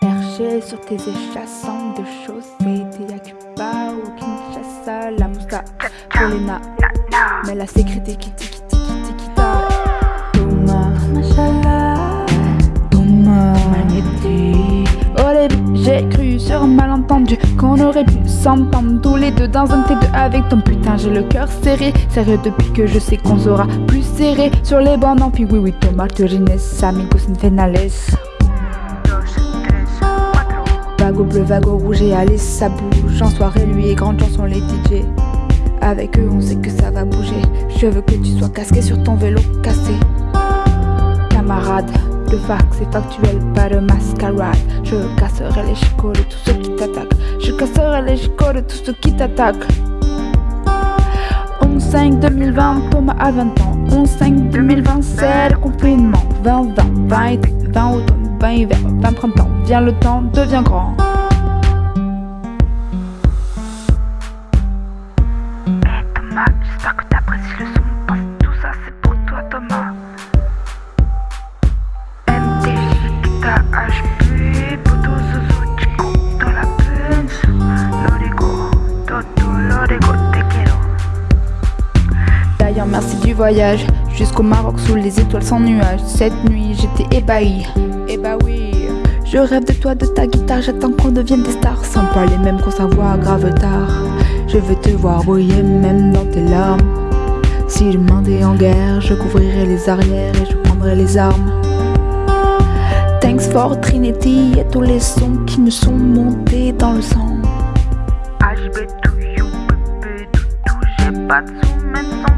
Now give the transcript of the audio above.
Perché sur tes échassants de chaussée T'es à Cuba ou Kinshasa La mousta pour les na Mais la sécurité qui tiki tiki tiki ta Machallah Magnétique. Au début j'ai malentendu Qu'on aurait pu s'entendre tous les deux dans un T2 avec ton putain j'ai le cœur serré. Sérieux depuis que je sais qu'on sera plus serré Sur les bancs non puis oui oui Thomas Turines amigos infernales Vago bleu, vago rouge et allez ça bouge. En soirée lui et grande chanson les DJ Avec eux on sait que ça va bouger. Je veux que tu sois casqué sur ton vélo cassé. Camarade, le fax est factuel, pas de mascarade. Je casserai les chicots de tous ceux qui t'attaquent. Je casserai les chicots de tous ceux qui t'attaquent. 11-5 2020, Thomas a 20 ans. 11-5 2020, c'est le confinement. 20-20, 20 été, 20 automne, 20 hiver, 20 printemps. Viens le temps, devient grand. Hey Thomas, j'espère que t'apprécies le son tout ça c'est merci du voyage. Jusqu'au Maroc sous les étoiles sans nuages. Cette nuit j'étais ébahi. Eh bah oui Je rêve de toi, de ta guitare. J'attends qu'on devienne des stars. Sans les mêmes qu'on s'envoie grave tard. Je veux te voir briller même dans tes larmes. Si je m'endais en guerre Je couvrirai les arrières et je prendrai les armes. Thanks for Trinity et tous les sons qui me sont montés dans le sang. HB to you, toutou, j'ai pas de même